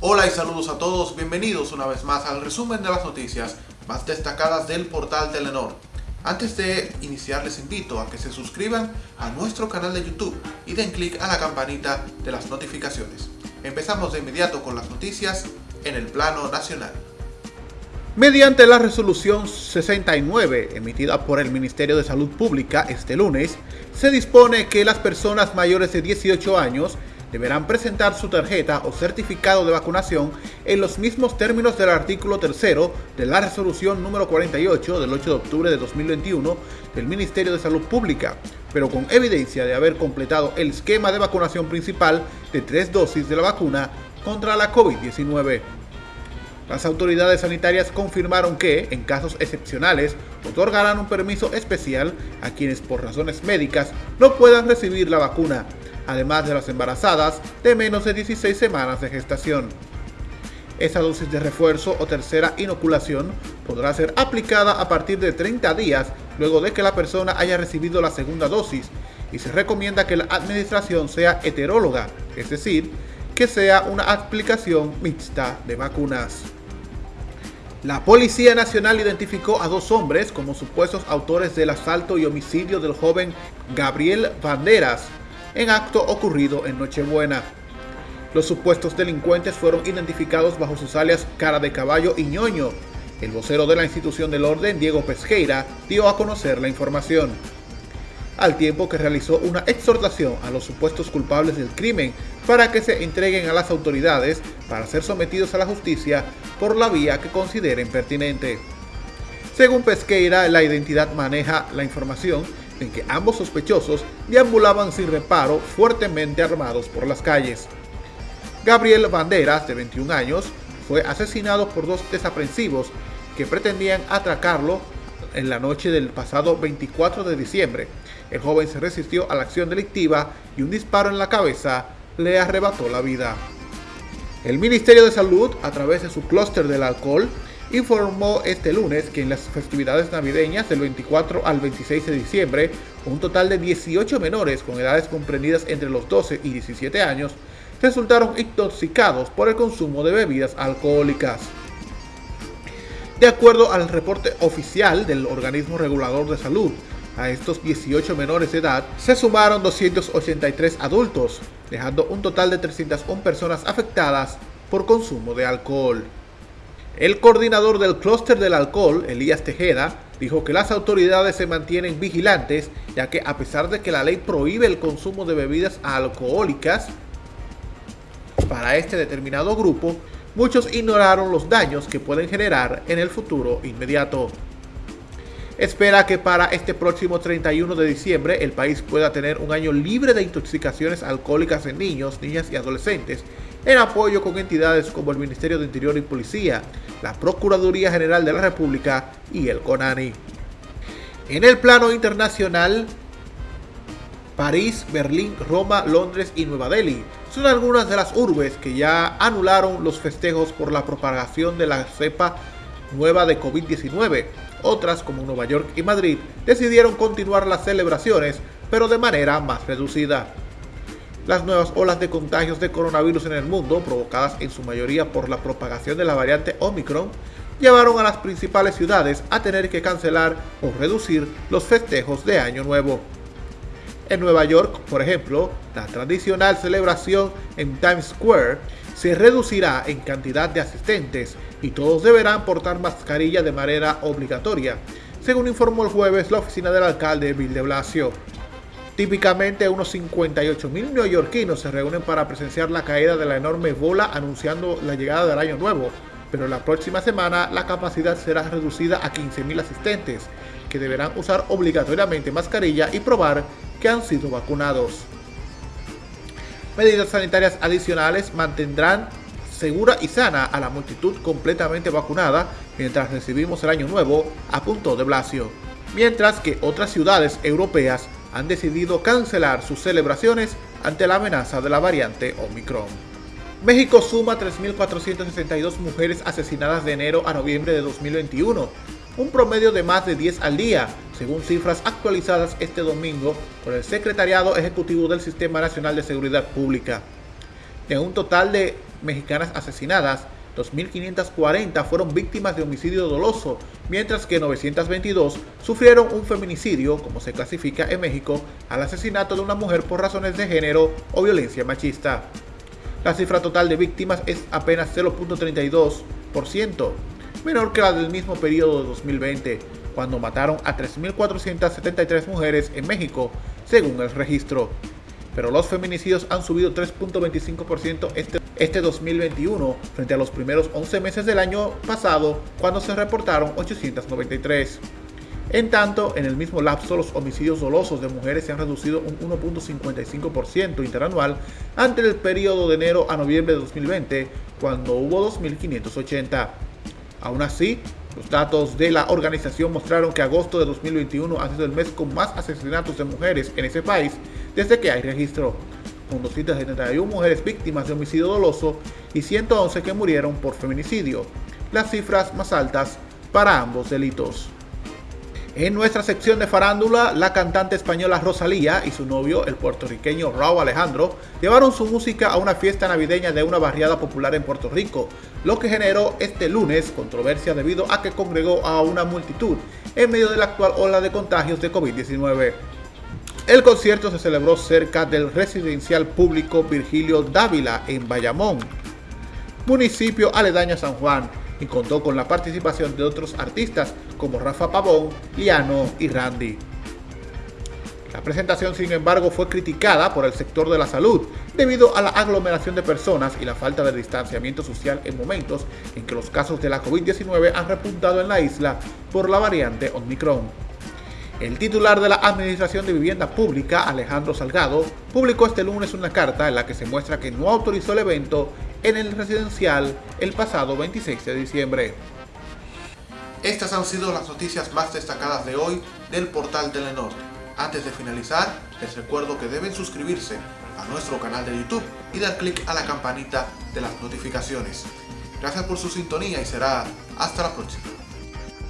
Hola y saludos a todos, bienvenidos una vez más al resumen de las noticias más destacadas del portal Telenor. Antes de iniciar les invito a que se suscriban a nuestro canal de YouTube y den clic a la campanita de las notificaciones. Empezamos de inmediato con las noticias en el plano nacional. Mediante la resolución 69 emitida por el Ministerio de Salud Pública este lunes, se dispone que las personas mayores de 18 años deberán presentar su tarjeta o certificado de vacunación en los mismos términos del artículo 3 de la resolución número 48 del 8 de octubre de 2021 del Ministerio de Salud Pública, pero con evidencia de haber completado el esquema de vacunación principal de tres dosis de la vacuna contra la COVID-19. Las autoridades sanitarias confirmaron que, en casos excepcionales, otorgarán un permiso especial a quienes por razones médicas no puedan recibir la vacuna, además de las embarazadas de menos de 16 semanas de gestación. Esa dosis de refuerzo o tercera inoculación podrá ser aplicada a partir de 30 días luego de que la persona haya recibido la segunda dosis y se recomienda que la administración sea heteróloga, es decir, que sea una aplicación mixta de vacunas. La Policía Nacional identificó a dos hombres como supuestos autores del asalto y homicidio del joven Gabriel Banderas, en acto ocurrido en Nochebuena. Los supuestos delincuentes fueron identificados bajo sus alias Cara de Caballo y Ñoño. El vocero de la institución del orden, Diego Pesqueira, dio a conocer la información. Al tiempo que realizó una exhortación a los supuestos culpables del crimen para que se entreguen a las autoridades para ser sometidos a la justicia por la vía que consideren pertinente. Según Pesqueira, la identidad maneja la información en que ambos sospechosos deambulaban sin reparo fuertemente armados por las calles. Gabriel Banderas, de 21 años, fue asesinado por dos desaprensivos que pretendían atracarlo en la noche del pasado 24 de diciembre. El joven se resistió a la acción delictiva y un disparo en la cabeza le arrebató la vida. El Ministerio de Salud, a través de su clúster del alcohol, informó este lunes que en las festividades navideñas del 24 al 26 de diciembre, un total de 18 menores con edades comprendidas entre los 12 y 17 años resultaron intoxicados por el consumo de bebidas alcohólicas. De acuerdo al reporte oficial del organismo regulador de salud, a estos 18 menores de edad se sumaron 283 adultos, dejando un total de 301 personas afectadas por consumo de alcohol. El coordinador del clúster del alcohol, Elías Tejeda, dijo que las autoridades se mantienen vigilantes, ya que a pesar de que la ley prohíbe el consumo de bebidas alcohólicas para este determinado grupo, muchos ignoraron los daños que pueden generar en el futuro inmediato. Espera que para este próximo 31 de diciembre el país pueda tener un año libre de intoxicaciones alcohólicas en niños, niñas y adolescentes en apoyo con entidades como el Ministerio de Interior y Policía, la Procuraduría General de la República y el CONANI. En el plano internacional, París, Berlín, Roma, Londres y Nueva Delhi son algunas de las urbes que ya anularon los festejos por la propagación de la cepa nueva de COVID-19. Otras, como Nueva York y Madrid, decidieron continuar las celebraciones, pero de manera más reducida. Las nuevas olas de contagios de coronavirus en el mundo, provocadas en su mayoría por la propagación de la variante Omicron, llevaron a las principales ciudades a tener que cancelar o reducir los festejos de Año Nuevo. En Nueva York, por ejemplo, la tradicional celebración en Times Square se reducirá en cantidad de asistentes y todos deberán portar mascarilla de manera obligatoria, según informó el jueves la oficina del alcalde Bill de Blasio. Típicamente unos 58 mil neoyorquinos se reúnen para presenciar la caída de la enorme bola anunciando la llegada del año nuevo, pero la próxima semana la capacidad será reducida a 15 mil asistentes, que deberán usar obligatoriamente mascarilla y probar que han sido vacunados. Medidas sanitarias adicionales mantendrán segura y sana a la multitud completamente vacunada mientras recibimos el año nuevo, apuntó de Blasio. Mientras que otras ciudades europeas han decidido cancelar sus celebraciones ante la amenaza de la variante Omicron. México suma 3.462 mujeres asesinadas de enero a noviembre de 2021, un promedio de más de 10 al día, según cifras actualizadas este domingo por el Secretariado Ejecutivo del Sistema Nacional de Seguridad Pública. De un total de mexicanas asesinadas, 2.540 fueron víctimas de homicidio doloso, mientras que 922 sufrieron un feminicidio, como se clasifica en México, al asesinato de una mujer por razones de género o violencia machista. La cifra total de víctimas es apenas 0.32%, menor que la del mismo periodo de 2020, cuando mataron a 3.473 mujeres en México, según el registro. Pero los feminicidios han subido 3.25% este, este 2021 frente a los primeros 11 meses del año pasado, cuando se reportaron 893. En tanto, en el mismo lapso, los homicidios dolosos de mujeres se han reducido un 1.55% interanual ante el periodo de enero a noviembre de 2020, cuando hubo 2.580. Aún así, los datos de la organización mostraron que agosto de 2021 ha sido el mes con más asesinatos de mujeres en ese país desde que hay registro, con 271 mujeres víctimas de homicidio doloso y 111 que murieron por feminicidio, las cifras más altas para ambos delitos. En nuestra sección de farándula, la cantante española Rosalía y su novio, el puertorriqueño Raúl Alejandro, llevaron su música a una fiesta navideña de una barriada popular en Puerto Rico, lo que generó este lunes controversia debido a que congregó a una multitud en medio de la actual ola de contagios de COVID-19. El concierto se celebró cerca del residencial público Virgilio Dávila en Bayamón, municipio aledaño a San Juan, y contó con la participación de otros artistas como Rafa Pavón, Liano y Randy. La presentación, sin embargo, fue criticada por el sector de la salud debido a la aglomeración de personas y la falta de distanciamiento social en momentos en que los casos de la COVID-19 han repuntado en la isla por la variante Omicron. El titular de la Administración de Vivienda Pública, Alejandro Salgado, publicó este lunes una carta en la que se muestra que no autorizó el evento en el residencial el pasado 26 de diciembre. Estas han sido las noticias más destacadas de hoy del portal Telenor. Antes de finalizar, les recuerdo que deben suscribirse a nuestro canal de YouTube y dar clic a la campanita de las notificaciones. Gracias por su sintonía y será hasta la próxima.